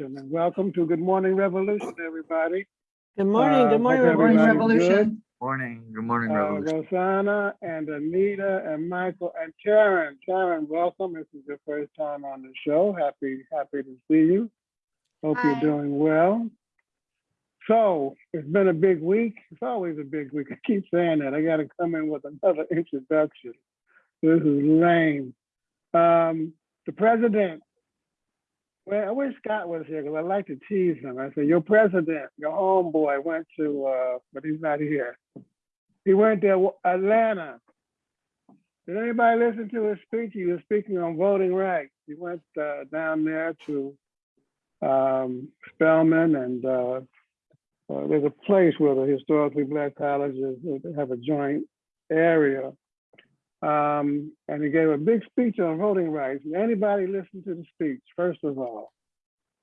And welcome to Good Morning Revolution, everybody. Good morning, Uh, good morning, hope everybody. good. Revolution. Morning, good morning, Uh, Rosanna and Anita and Michael and Karen. Karen, welcome. This is your first time on the show. Happy, happy to see you. Hope you're doing well. So it's been a big week. It's always a big week. I keep saying that. I got to come in with another introduction. This is lame. Um, the president. Well, I wish Scott was here because I like to tease him. I say, your president, your homeboy went to, uh, but he's not here. He went to Atlanta. Did anybody listen to his speech? He was speaking on voting rights. He went uh, down there to um, Spelman and uh, there's a place where the historically black colleges have a joint area. Um, and he gave a big speech on voting rights. Did anybody listen to the speech, first of all?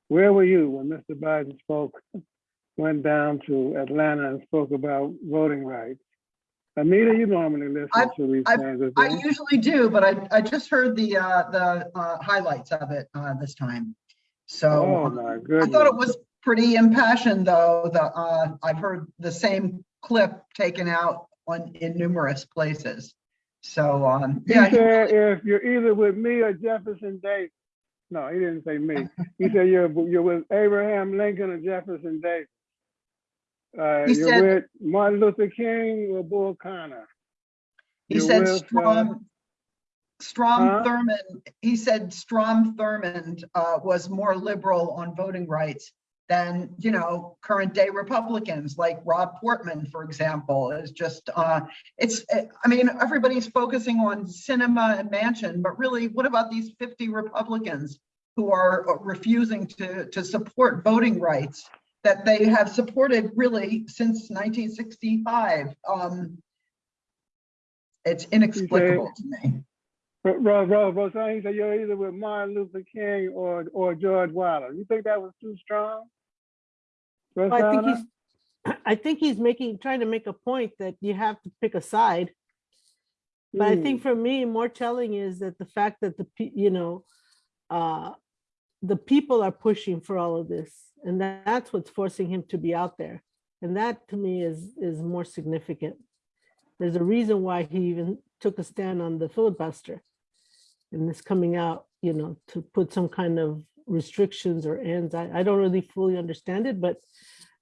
Where were you when Mr. Biden spoke, went down to Atlanta and spoke about voting rights? Anita, you normally listen I- to these I- kinds of I usually do, but I, I just heard the, uh, the, uh, highlights of it, uh, this time. So Oh, uh, my I thought it was pretty impassioned, though, the, uh, I've heard the same clip taken out on, in numerous places. So, um, yeah, he- said, if you're either with me or Jefferson Davis. No, he didn't say me. He said, you're, you're with Abraham Lincoln or Jefferson Davis. Uh, He you're said- with Martin Luther King or Bull Connor. he you're said with, uh, Strom, Strom huh? Thurmond, he said Strom Thurmond, uh, was more liberal on voting rights than, you know, current day Republicans like Rob Portman, for example, is just, uh, it's, I mean, everybody's focusing on Sinema and Manchin, but really, what about these 50 Republicans who are refusing to, to support voting rights that they have supported really since 1965? Um, it's inexplicable to me. Ro- Ro- Ro- Rosanna, he said, you're either with Martin Luther King or, or George Wallace. You think that was too strong? Well, I think he's, I think he's making, trying to make a point that you have to pick a side. But I think Hmm. for me, more telling is that the fact that the, you know, uh, the people are pushing for all of this, and that- that's what's forcing him to be out there. And that to me is, is more significant. There's a reason why he even took a stand on the filibuster. And this coming out, you know, to put some kind of restrictions or ends. I, I don't really fully understand it, but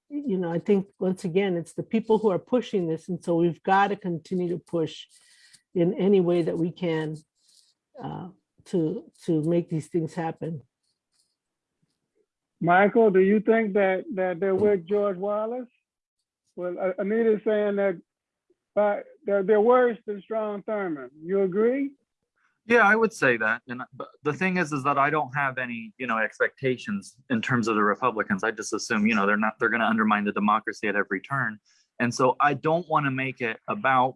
you know, I think once again, it's the people who are pushing this. And so we've got to continue to push in any way that we can uh, to, to make these things happen. Michael, do you think that, that they're with George Wallace? Well, Anita's saying that, but they're, they're worse than Strom Thurmond. You agree? Yeah, I would say that. And but the thing is, is that I don't have any, you know, expectations in terms of the Republicans. I just assume, you know, they're not, they're going to undermine the democracy at every turn. And so I don't want to make it about,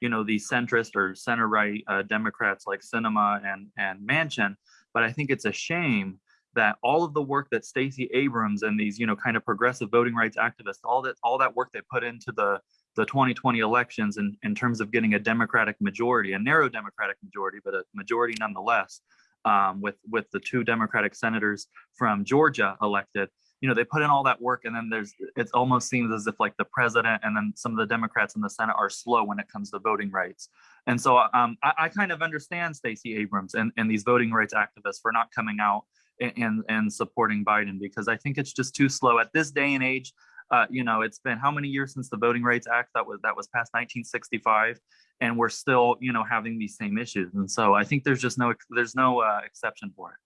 you know, the centrist or center right uh, Democrats like Sinema and and Manchin. But I think it's a shame that all of the work that Stacey Abrams and these, you know, kind of progressive voting rights activists, all that all that work they put into the the 2020 elections in, in terms of getting a Democratic majority, a narrow Democratic majority, but a majority nonetheless, um, with with the two Democratic senators from Georgia elected. You know, they put in all that work, and then there's it almost seems as if like the president and then some of the Democrats in the Senate are slow when it comes to voting rights. And so um, I, I kind of understand Stacey Abrams and, and these voting rights activists for not coming out and, and and supporting Biden because I think it's just too slow at this day and age uh, you know, it's been how many years since the Voting Rights Act that was that was passed 1965, and we're still, you know, having these same issues. And so I think there's just no there's no uh, exception for it.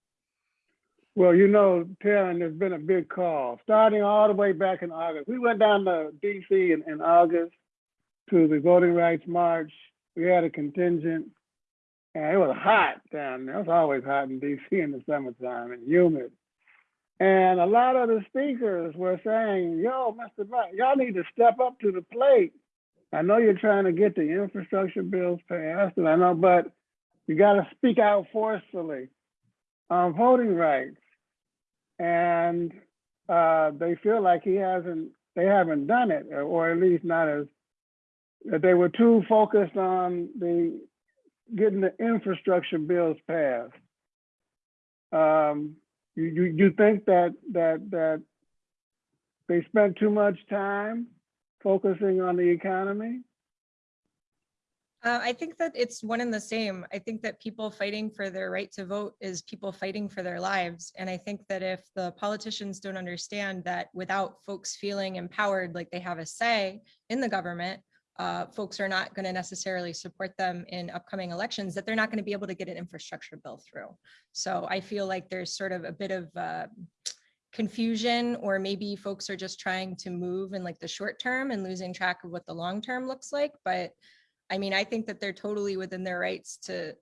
Well, you know, Karen, there's been a big call, starting all the way back in August. We went down to DC in, in August to the Voting Rights March. We had a contingent, and it was hot down there. It's always hot in DC in the summertime and humid. And a lot of the speakers were saying, yo, Mr. Biden, y'all need to step up to the plate. I know you're trying to get the infrastructure bills passed, and I know, but you got to speak out forcefully on voting rights. And uh, they feel like he hasn't, they haven't done it, or- or at least not as, that they were too focused on the, getting the infrastructure bills passed. Um, You, you, you think that, that, that they spent too much time focusing on the economy? Uh, I think that it's one and the same. I think that people fighting for their right to vote is people fighting for their lives. And I think that if the politicians don't understand that without folks feeling empowered, like they have a say in the government, uh, folks are not going to necessarily support them in upcoming elections, that they're not going to be able to get an infrastructure bill through. So I feel like there's sort of a bit of uh, confusion, or maybe folks are just trying to move in like the short term and losing track of what the long term looks like. But I mean, I think that they're totally within their rights to,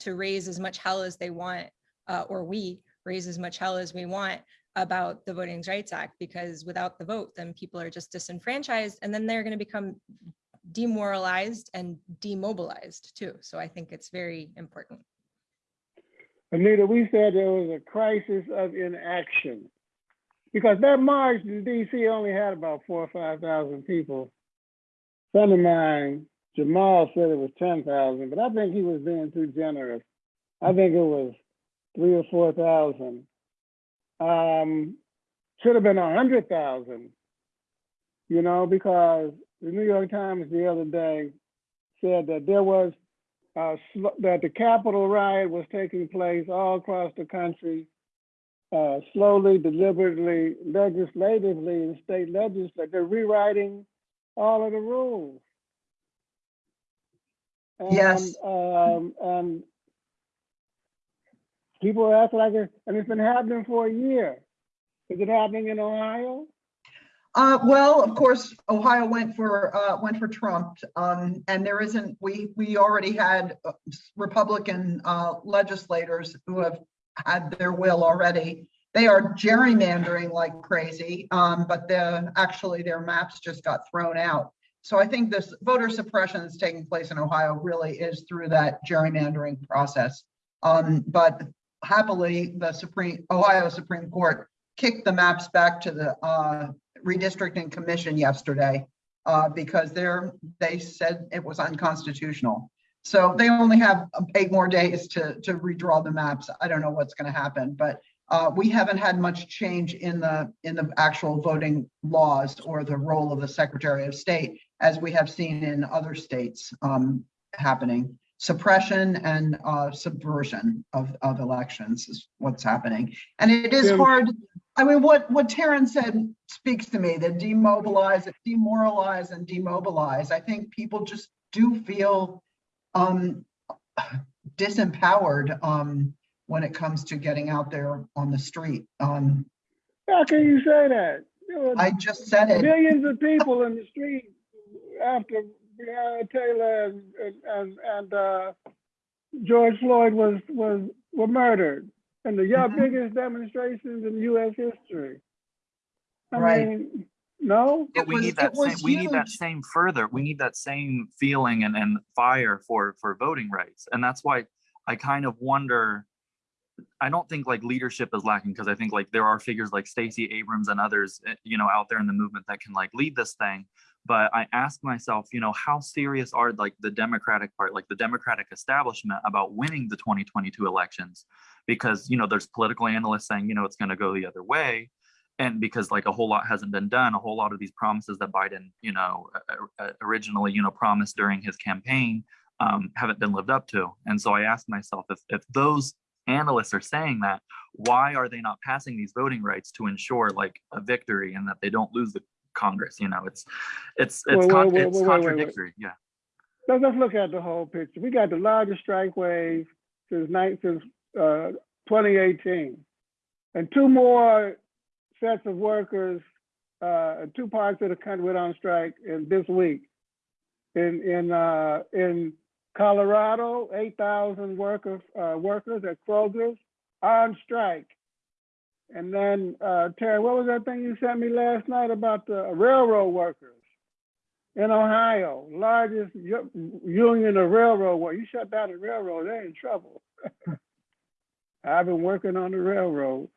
to raise as much hell as they want, uh, or we raise as much hell as we want about the Voting Rights Act, because without the vote, then people are just disenfranchised, and then they're gonna become demoralized and demobilized too. So I think it's very important. Anita, we said there was a crisis of inaction. Because that march in DC only had about four or five thousand people. Friend of mine, Jamal said it was ten thousand, but I think he was being too generous. I think it was three or four thousand. Um, should have been a hundred thousand. You know, because the New York Times the other day said that there was uh, that the Capitol riot was taking place all across the country, uh, slowly, deliberately, legislatively, in state legislature, they're rewriting all of the rules. Yes. And, um, and people are acting like it, and it's been happening for a year. Is it happening in Ohio? Uh, well, of course, Ohio went for, uh, went for Trump, um, and there isn't, we, we already had uh, Republican, uh, legislators who have had their will already. They are gerrymandering like crazy, um, but the, actually their maps just got thrown out. So I think this voter suppression that's taking place in Ohio really is through that gerrymandering process. Um, but happily, the Supreme, Ohio Supreme Court kicked the maps back to the, uh, redistricting commission yesterday uh, because they're, they said it was unconstitutional. So they only have eight more days to, to redraw the maps. I don't know what's going to happen, but uh, we haven't had much change in the, in the actual voting laws or the role of the Secretary of State as we have seen in other states um, happening. Suppression and uh, subversion of, of elections is what's happening. And it is hard I mean, what, what Taryn said speaks to me, that demobilize, demoralize and demobilize. I think people just do feel um, disempowered um, when it comes to getting out there on the street. Um, How can you say that? I just said it. millions of people in the street after Breonna Taylor and, and, and, uh, George Floyd was, was, were murdered. And the yeah, Mhm. biggest demonstrations in US history. I Right. mean, no? But we was- need that it was same, we need that same further, we need that same feeling and, and fire for, for voting rights. And that's why I kind of wonder, I don't think like leadership is lacking because I think like there are figures like Stacey Abrams and others, eh, you know, out there in the movement that can like lead this thing. But I ask myself, you know, how serious are like the Democratic part, like the Democratic establishment about winning the 2022 elections? Because, you know, there's political analysts saying, you know, it's going to go the other way and because like a whole lot hasn't been done a whole lot of these promises that biden you know uh, originally you know promised during his campaign um, haven't been lived up to and so i ask myself if, if those analysts are saying that why are they not passing these voting rights to ensure like a victory and that they don't lose the congress you know it's it's it's, Wait, con- wait, it's wait, contradictory yeah Let's, let's look at the whole picture. We got the largest strike wave since nine, since, uh, twenty eighteen. And two more sets of workers, uh, two parts of the country went on strike in this week. In, in, uh, in Colorado, eight thousand workers, uh, workers at Kroger's on strike. And then, uh, Terry, what was that thing you sent me last night about the railroad workers? in Ohio, largest union of railroad work. You shut down the railroad, they're in trouble. I've been working on the railroad.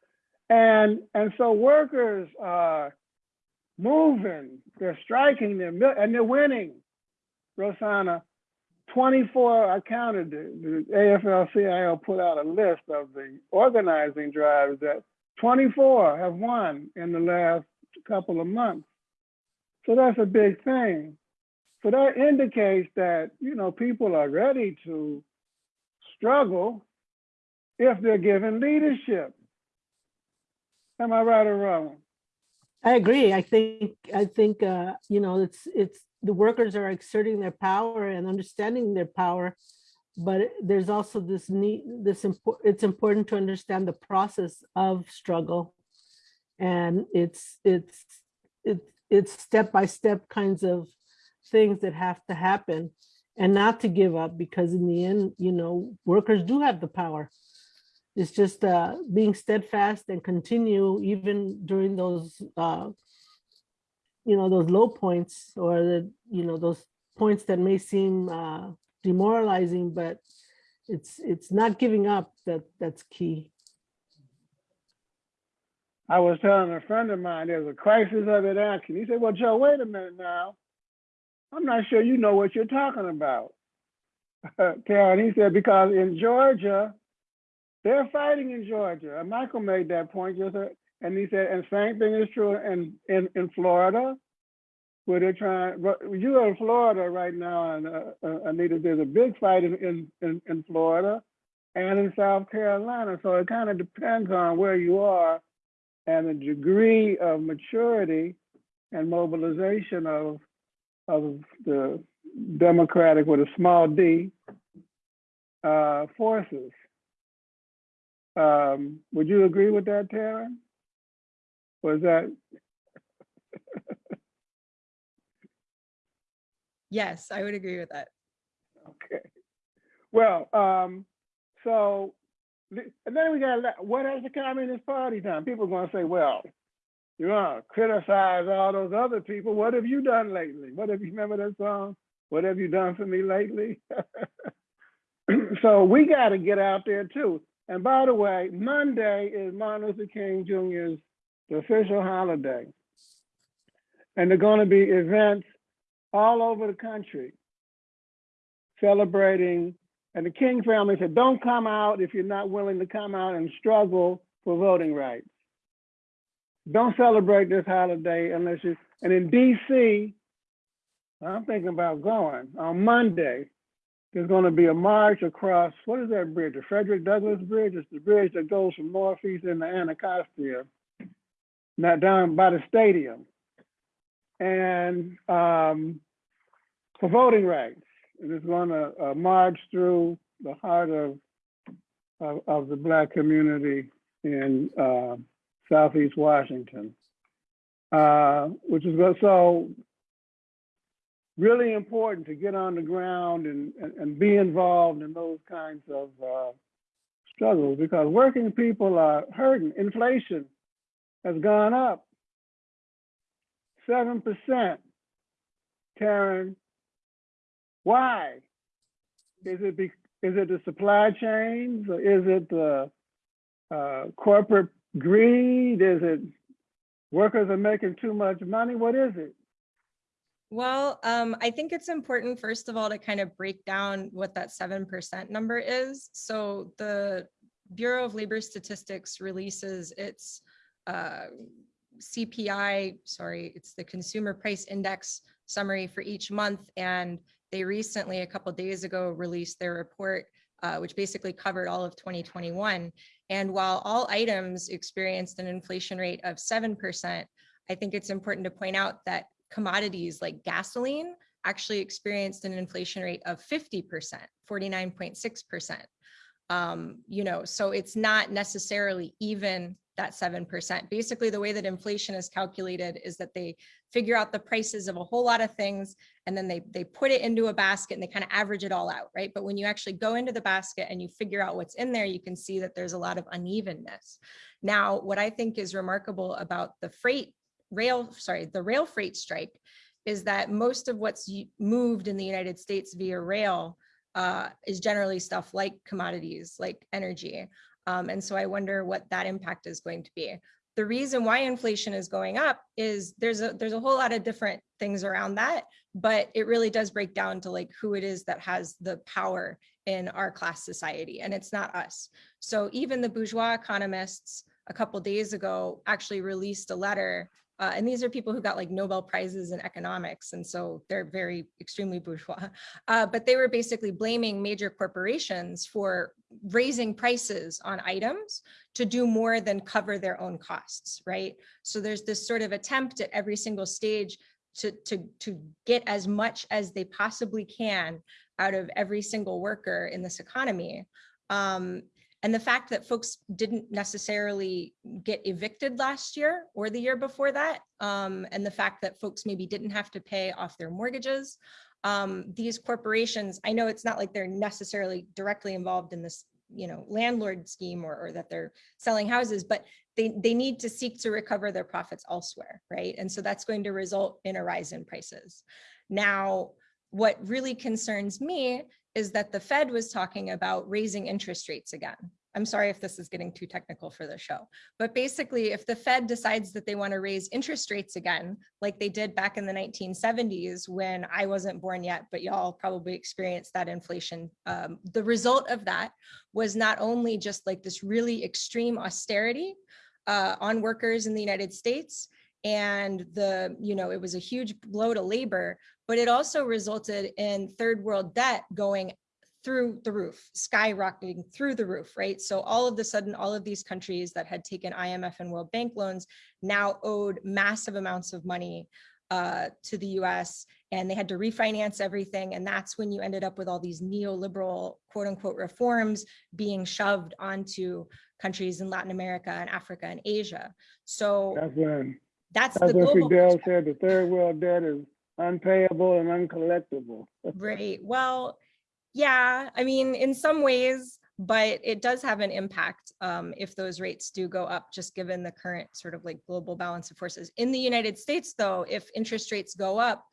And and so workers are moving, they're striking, they're and they're winning. Rosanna, 24, I counted, the, the AFL-CIO put out a list of the organizing drives that 24 have won in the last couple of months. So that's a big thing. So that indicates that, you know, people are ready to struggle if they're given leadership. Am I right or wrong? I agree. I think, I think, uh, you know, it's, it's, the workers are exerting their power and understanding their power. But there's also this need, this, impor- it's important to understand the process of struggle. And it's, it's, it's, it's step-by-step kinds of things that have to happen and not to give up because in the end, you know, workers do have the power. It's just uh, being steadfast and continue even during those, uh, you know, those low points or the, you know, those points that may seem uh, demoralizing, but it's it's not giving up that that's key. I was telling a friend of mine, there's a crisis of it inaction. He said, well, Joe, wait a minute now. I'm not sure you know what you're talking about. Karen, he said, because in Georgia, they're fighting in Georgia. And Michael made that point just, and he said, and same thing is true in, in, in Florida, where they're trying, you're in Florida right now, and uh, uh, Anita, there's a big fight in, in, in, in Florida and in South Carolina. So it kind of depends on where you are and the degree of maturity and mobilization of, of the Democratic with a small d uh, forces. Um, would you agree with that, Taryn? Was that, Yes, I would agree with that. okay. Well, um, so, and then we got, what has the Communist Party done? People are gonna say, well, you're gonna criticize all those other people. What have you done lately? What have you, remember that song? What have you done for me lately? So we gotta get out there too. And by the way, Monday is Martin Luther King Jr.'s official holiday. And there are gonna be events all over the country celebrating. And the King family said, don't come out if you're not willing to come out and struggle for voting rights. Don't celebrate this holiday unless you, and in DC, I'm thinking about going on Monday. There's going to be a march across, what is that bridge? The Frederick Douglass Bridge? It's the bridge that goes from Northeast into Anacostia, not down by the stadium. And um, for voting rights. And it's going to uh, march through the heart of, of, of the Black community in uh, Southeast Washington. Uh, which is so really important to get on the ground and, and, and be involved in those kinds of uh, struggles because working people are hurting. Inflation has gone up 7%. Karen, why? Is it be, is it the supply chains? Or is it the uh, corporate greed? Is it workers are making too much money? What is it? Well, um, I think it's important, first of all, to kind of break down what that seven percent number is. So the Bureau of Labor Statistics releases its uh, CPI, sorry, it's the Consumer Price Index summary for each month. And they recently, a couple days ago, released their report, uh, which basically covered all of 2021. And while all items experienced an inflation rate of 7%, I think it's important to point out that commodities like gasoline actually experienced an inflation rate of 50%, 49.6%. Um, you know, so it's not necessarily even that 7%. Basically, the way that inflation is calculated is that they figure out the prices of a whole lot of things and then they they put it into a basket and they kind of average it all out, right? But when you actually go into the basket and you figure out what's in there, you can see that there's a lot of unevenness. Now, what I think is remarkable about the freight rail, sorry, the rail freight strike is that most of what's moved in the United States via rail uh, is generally stuff like commodities, like energy. Um, and so I wonder what that impact is going to be. The reason why inflation is going up is there's a there's a whole lot of different things around that, but it really does break down to like who it is that has the power in our class society, and it's not us. So even the bourgeois economists a couple days ago actually released a letter. Uh, and these are people who got like Nobel prizes in economics. And so they're very extremely bourgeois. Uh, but they were basically blaming major corporations for raising prices on items to do more than cover their own costs, right? So there's this sort of attempt at every single stage to, to, to get as much as they possibly can out of every single worker in this economy. Um, and the fact that folks didn't necessarily get evicted last year or the year before that, um, and the fact that folks maybe didn't have to pay off their mortgages, um, these corporations, I know it's not like they're necessarily directly involved in this, you know, landlord scheme or, or that they're selling houses, but they, they need to seek to recover their profits elsewhere, right? And so that's going to result in a rise in prices. Now, what really concerns me is that the Fed was talking about raising interest rates again. I'm sorry if this is getting too technical for the show, but basically if the Fed decides that they want to raise interest rates again, like they did back in the 1970s when I wasn't born yet, but y'all probably experienced that inflation. Um, the result of that was not only just like this really extreme austerity uh, on workers in the United States, and the, you know, it was a huge blow to labor, but it also resulted in third world debt going through the roof, skyrocketing through the roof, right? So all of the sudden, all of these countries that had taken IMF and World Bank loans now owed massive amounts of money uh, to the US and they had to refinance everything. And that's when you ended up with all these neoliberal quote unquote reforms being shoved onto countries in Latin America and Africa and Asia. So That's when, that's the that's when global Fidel said the third world debt is unpayable and uncollectible. Right. Well, yeah, I mean, in some ways, but it does have an impact um, if those rates do go up, just given the current sort of like global balance of forces. In the United States, though, if interest rates go up,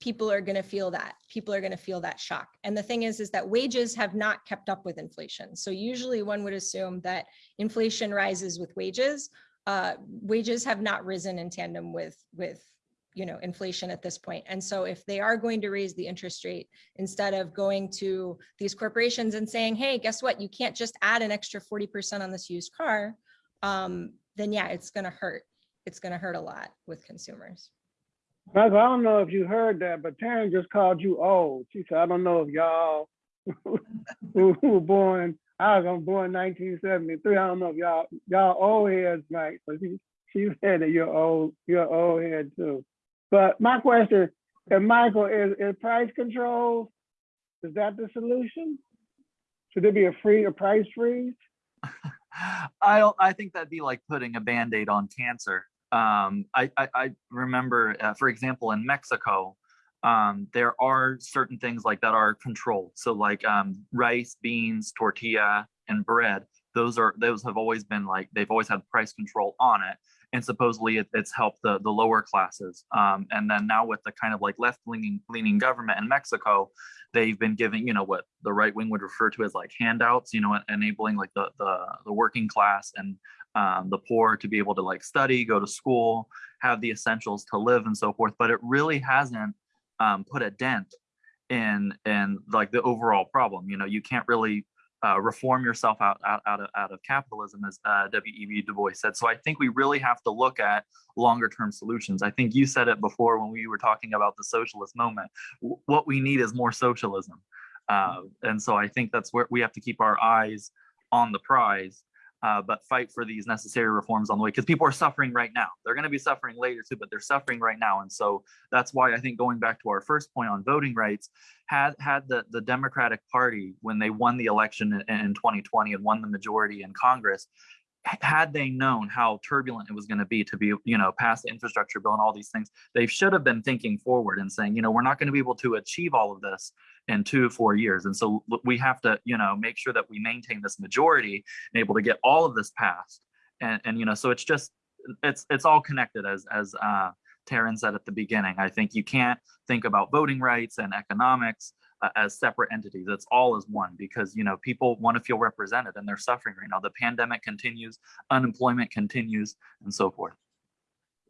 people are going to feel that. People are going to feel that shock. And the thing is, is that wages have not kept up with inflation. So usually one would assume that inflation rises with wages. Uh, wages have not risen in tandem with with you know inflation at this point and so if they are going to raise the interest rate instead of going to these corporations and saying hey guess what you can't just add an extra 40% on this used car um, then yeah it's going to hurt it's going to hurt a lot with consumers I don't know if you heard that, but Taryn just called you old. She said, I don't know if y'all who were born, I was born nineteen seventy-three. I don't know if y'all, y'all old heads, right? But she, she said that you're old, you're old head too. But my question, if Michael, is, is price control, is that the solution? Should there be a free, a price freeze? I don't, I think that'd be like putting a Band-Aid on cancer. Um, I, I, I remember, uh, for example, in Mexico, um, there are certain things like that are controlled. So like um, rice, beans, tortilla, and bread. Those are those have always been like they've always had price control on it, and supposedly it, it's helped the the lower classes. Um, and then now with the kind of like left leaning leaning government in Mexico, they've been giving you know what the right wing would refer to as like handouts. You know, enabling like the the, the working class and um, the poor to be able to like study, go to school, have the essentials to live, and so forth. But it really hasn't um, put a dent in in like the overall problem. You know, you can't really uh, reform yourself out, out out of out of capitalism, as uh, W.E.B. Du Bois said. So I think we really have to look at longer term solutions. I think you said it before when we were talking about the socialist moment. W- what we need is more socialism, uh, and so I think that's where we have to keep our eyes on the prize uh, but fight for these necessary reforms on the way because people are suffering right now. They're going to be suffering later too, but they're suffering right now. And so that's why I think going back to our first point on voting rights, had had the, the Democratic Party when they won the election in, in 2020 and won the majority in Congress, had they known how turbulent it was going to be to be, you know, pass the infrastructure bill and all these things, they should have been thinking forward and saying, you know, we're not going to be able to achieve all of this in two four years. And so we have to you know make sure that we maintain this majority and able to get all of this passed. And and you know so it's just it's it's all connected as as uh Taryn said at the beginning. I think you can't think about voting rights and economics as separate entities it's all as one because you know people want to feel represented and they're suffering right now the pandemic continues unemployment continues and so forth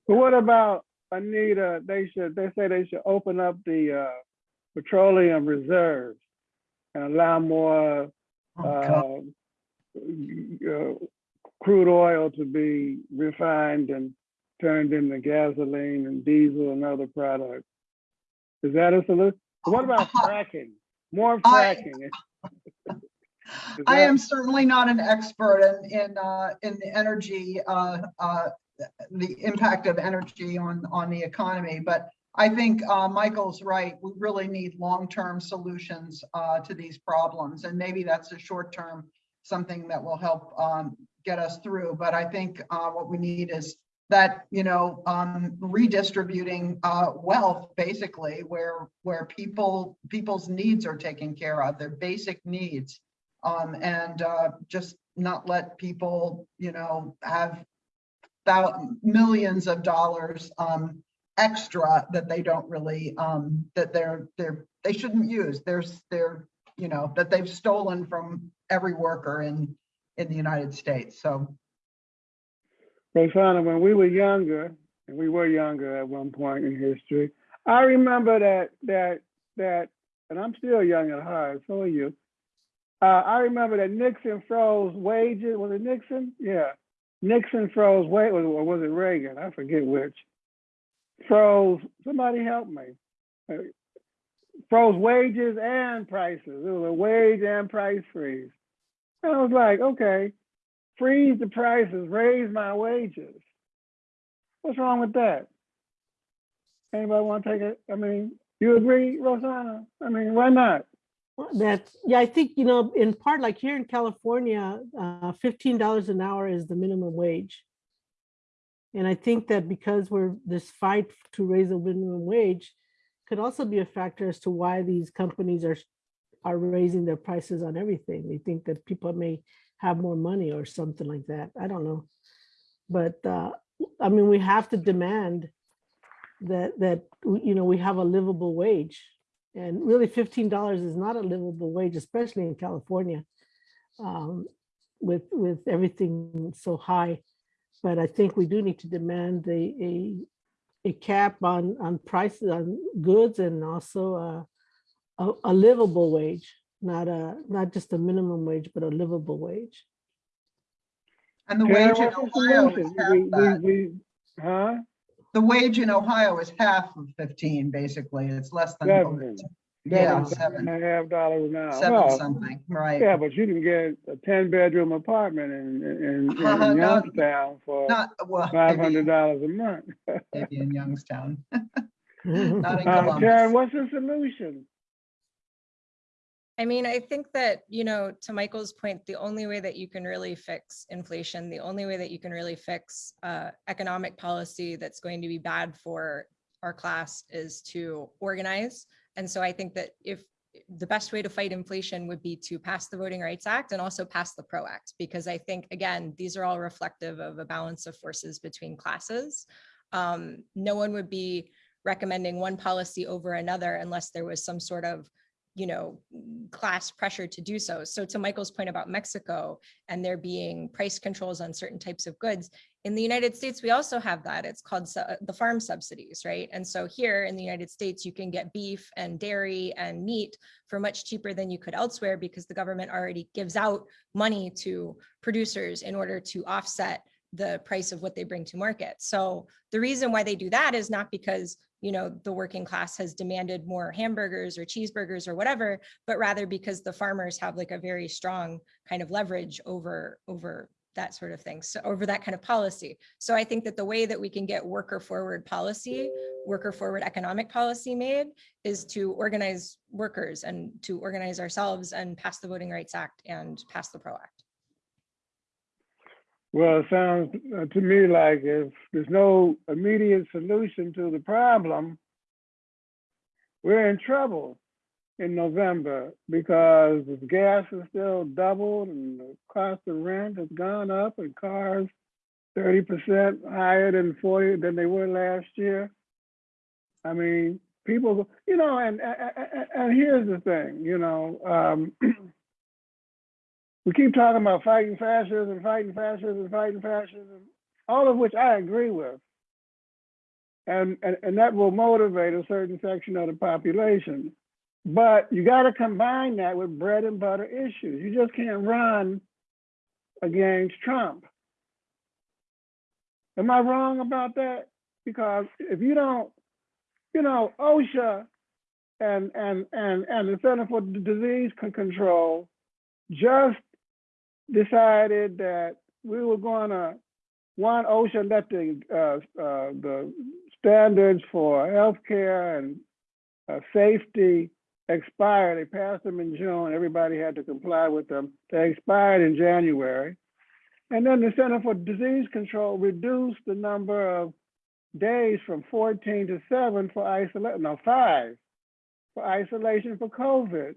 But what about Anita? They should, they say they should open up the uh, petroleum reserves and allow more Oh, uh, uh, crude oil to be refined and turned into gasoline and diesel and other products. Is that a solution? What about fracking? More fracking? Is I am certainly not an expert in, in, uh, in the energy, uh, uh, the impact of energy on, on the economy, but I think, uh, Michael's right. We really need long-term solutions, uh, to these problems. And maybe that's a short-term, something that will help, um, get us through. But I think, uh, what we need is that, you know, um, redistributing, uh, wealth, basically, where, where people, people's needs are taken care of, their basic needs. Um, and, uh, just not let people, you know, have millions of dollars, um, extra that they don't really, um, that they're, they're, they shouldn't use. There's, they're, you know, that they've stolen from every worker in, in the United States. So, Rosanna, when we were younger, and we were younger at one point in history, I remember that that that, and I'm still young at heart. So are you. Uh, I remember that Nixon froze wages. Was it Nixon? Yeah, Nixon froze wage, or was it Reagan? I forget which. Froze. Somebody help me. Uh, Froze wages and prices. It was a wage and price freeze. I was like, okay, freeze the prices, raise my wages. What's wrong with that? Anybody want to take it? I mean, you agree, Rosanna? I mean, why not? That's, yeah, I think, you know, in part, like here in California, uh, fifteen dollars an hour is the minimum wage. And I think that because we're this fight to raise the minimum wage could also be a factor as to why these companies are are raising their prices on everything. They think that people may have more money or something like that. I don't know. But uh, I mean, we have to demand that that you know we have a livable wage. And really fifteen dollars is not a livable wage, especially in California. um, With with everything so high. But I think we do need to demand a a a cap on on prices on goods and also a a livable wage, not a not just a minimum wage, but a livable wage. and the wage in Ohio is half We- we- that. we- Huh? The wage in Ohio is half of fifteen, basically. It's less than. Seven. Yeah, Seven seven, and a half dollars an hour. seven Well, something, right? Yeah, but you can get a ten bedroom apartment in, in, in Uh, in not- Youngstown for Not, well, five maybe, hundred dollars a month. maybe in Youngstown, not in Uh, Karen, Columbus. what's the solution? I mean, I think that, you know, to Michael's point, the only way that you can really fix inflation, the only way that you can really fix uh, economic policy that's going to be bad for our class is to organize. And so I think that if the best way to fight inflation would be to pass the Voting Rights Act and also pass the PRO Act, because I think, again, these are all reflective of a balance of forces between classes. Um, no one would be recommending one policy over another unless there was some sort of you know, class pressure to do so. So to Michael's point about Mexico and there being price controls on certain types of goods, in the United States, we also have that. It's called uh, the farm subsidies, right? And so here in the United States, you can get beef and dairy and meat for much cheaper than you could elsewhere because the government already gives out money to producers in order to offset the price of what they bring to market. So the reason why they do that is not because you know, the working class has demanded more hamburgers or cheeseburgers or whatever, but rather because the farmers have like a very strong kind of leverage over, over that sort of thing. So over that kind of policy. So I think that the way that we can get worker forward policy, worker forward economic policy made is to organize workers and to organize ourselves and pass the Voting Rights Act and pass the PRO Act. Well, it sounds uh, to me like if there's no immediate solution to the problem, we're in trouble in November because gas is still doubled and the cost of rent has gone up and cars 30% higher than 40 than they were last year. I mean, people, you know, and and, and here's the thing, you know, um, we keep talking about fighting fascism, and fighting fascism, and fighting fascism, all of which I agree with. And, and, and that will motivate a certain section of the population. But you got to combine that with bread and butter issues. You just can't run against Trump. Am I wrong about that? Because if you don't, you know, OSHA and and and and the Center for Disease Control just decided that we were gonna one OSHA let the uh, uh, the standards for healthcare and uh, safety expired. They passed them in June. Everybody had to comply with them. They expired in January. And then the Center for Disease Control reduced the number of days from 14 to 7 for isolation, no, five for isolation for COVID.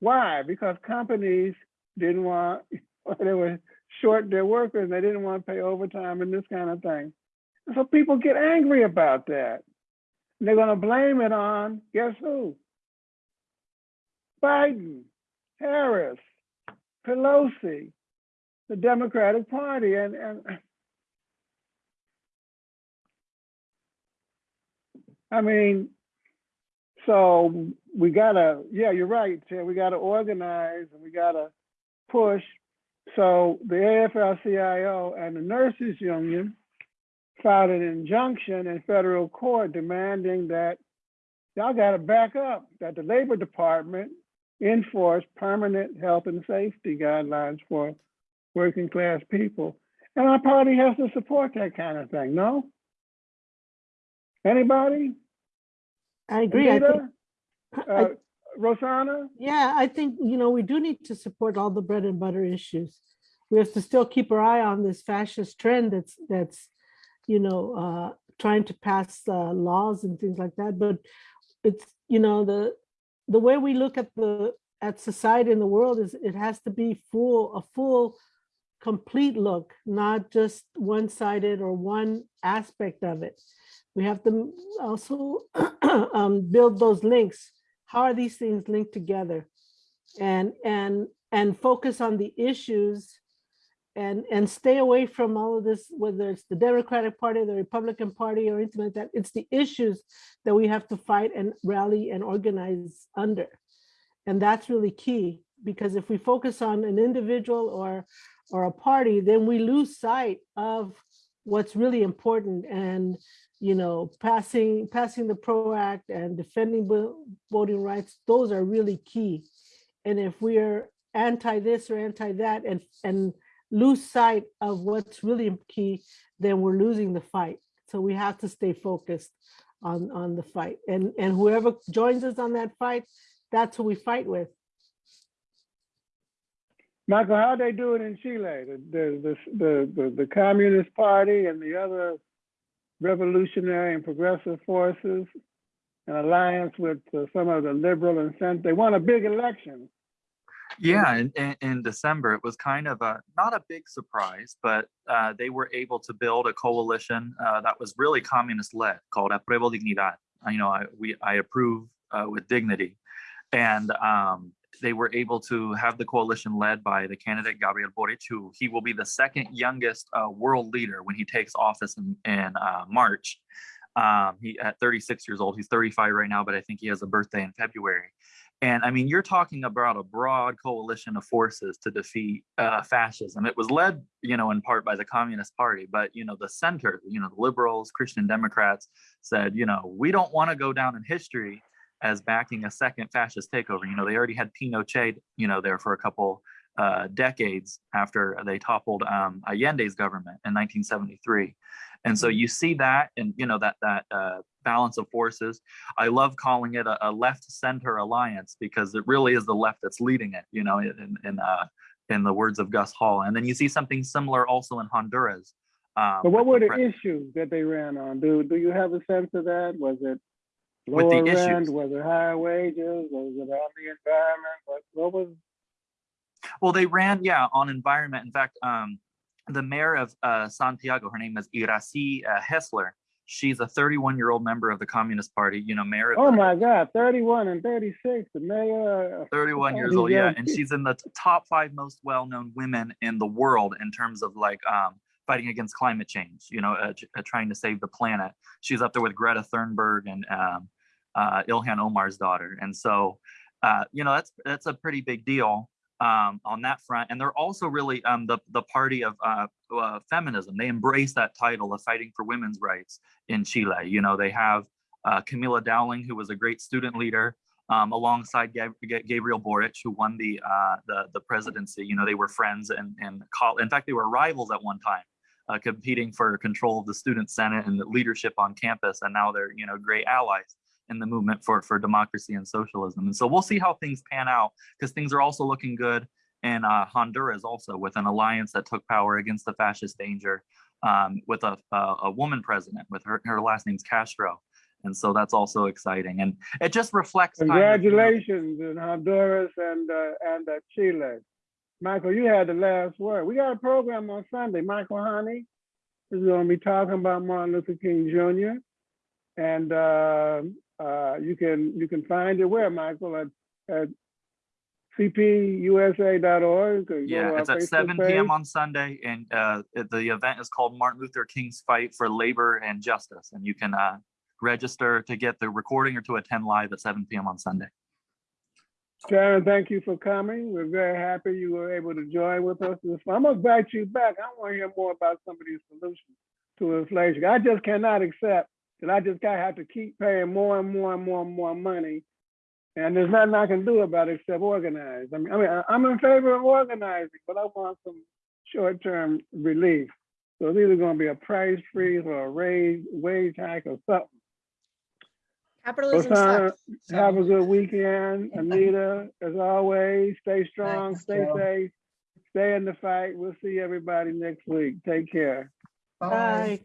Why? Because companies didn't want, they were short their workers, they didn't want to pay overtime and this kind of thing. So people get angry about that. And they're going to blame it on, guess who? Biden, Harris, Pelosi, the Democratic Party, and, and I mean, so we gotta, yeah, you're right, Ted, we gotta organize and we gotta push. So the AFL-CIO and the nurses union filed an injunction in federal court demanding that y'all gotta back up, that the Labor Department enforce permanent health and safety guidelines for working class people. And our party has to support that kind of thing, no? Anybody? I agree. I think, Anita? I- Uh, Rosanna? yeah, I think, you know, we do need to support all the bread and butter issues. We have to still keep our eye on this fascist trend that's, that's, you know, uh, trying to pass uh, laws and things like that. But it's, you know, the, the way we look at the, at society in the world is it has to be full, a full, complete look, not just one-sided or one aspect of it. We have to also um, build those links. How are these things linked together? And, and, and focus on the issues and, and stay away from all of this, whether it's the Democratic Party, the Republican Party, or anything like that. It's the issues that we have to fight and rally and organize under. And that's really key, because if we focus on an individual or, or a party, then we lose sight of what's really important and, you know, passing, passing the PRO Act and defending voting rights, those are really key. And if we're anti this or anti that and, and lose sight of what's really key, then we're losing the fight. So we have to stay focused on, on the fight. And, and whoever joins us on that fight, that's who we fight with. Michael, how they do it in Chile? The, the, the, the, the Communist Party and the other revolutionary and progressive forces, an alliance with uh, some of the liberal and center, they won a big election. Yeah, in, in, in December, it was kind of a, not a big surprise, but uh, they were able to build a coalition uh, that was really communist led called Apruebo Dignidad. You know, I, we, I approve uh, with dignity. And um, they were able to have the coalition led by the candidate Gabriel Boric, who he will be the second youngest uh, world leader when he takes office in, in uh, March. Um, he at 36 years old, he's 35 right now, but I think he has a birthday in February. And I mean, you're talking about a broad coalition of forces to defeat uh, fascism. It was led, you know, in part by the Communist Party, but you know, the center, you know, the liberals, Christian Democrats said, you know, we don't want to go down in history as backing a second fascist takeover. You know, they already had Pinochet, you know, there for a couple uh, decades after they toppled um, Allende's government in 1973. And so you see that, and you know that that uh, balance of forces. I love calling it a, a left center alliance because it really is the left that's leading it. You know, in in uh, in the words of Gus Hall. And then you see something similar also in Honduras. Um, But what were the the issues that they ran on? Do, do you have a sense of that? Was it With the issues. Was it higher wages? Was it on the environment? What, what was, Well, they ran, yeah, on environment. In fact, um, the mayor of uh, Santiago, her name is Iracy uh, Hassler. She's a 31 year old member of the Communist Party, you know, mayor of oh the- my God, 31 and 36, the mayor. uh, 31 Oh, years old, yeah. And she's in the top five most well-known women in the world in terms of like um, fighting against climate change, you know, uh, uh, trying to save the planet. She's up there with Greta Thunberg and um, uh, Ilhan Omar's daughter. And so, you know, that's that's a pretty big deal. um, on that front. And they're also really um, the, the party of uh, uh, feminism. They embrace that title of fighting for women's rights in Chile. You know, they have uh, Camila Dowling, who was a great student leader, um, alongside Gab- Gabriel Boric, who won the, uh, the the presidency. You know, they were friends and and call. In fact, they were rivals at one time, uh, competing for control of the student senate and the leadership on campus. And now they're you know great allies in the movement for for democracy and socialism. And so we'll see how things pan out because things are also looking good in uh, Honduras also with an alliance that took power against the fascist danger um, with a, a a woman president with her her last name's Castro. And so that's also exciting. And it just reflects. kind of, you know, Congratulations in Honduras and, uh, and uh, Chile. Michael, you had the last word. We got a program on Sunday. Michael Honey is gonna be talking about Martin Luther King Jr. And, uh, uh, you can, you can find it where, Michael, at, at cpusa.org? to Yeah, it's at seven PM on Sunday and uh, the event is called Martin Luther King's Fight for Labor and Justice. And you can uh, register to get the recording or to attend live at seven PM on Sunday. Sharon, thank you for coming. We're very happy you were able to join with us. I'm gonna invite you back. I want to hear more about some of these solutions to inflation. I just cannot accept that I just gotta have to keep paying more and more and more and more money. And there's nothing I can do about it except organize. I mean, I mean, I'm in favor of organizing, but I want some short-term relief. So it's either gonna be a price freeze or a raise, wage hike or something. Capitalism Rosanna, sucks. so- Have a good weekend, Anita, as always, stay strong, Thanks, stay Joe. safe, stay in the fight. We'll see everybody next week. Take care. Bye. Bye.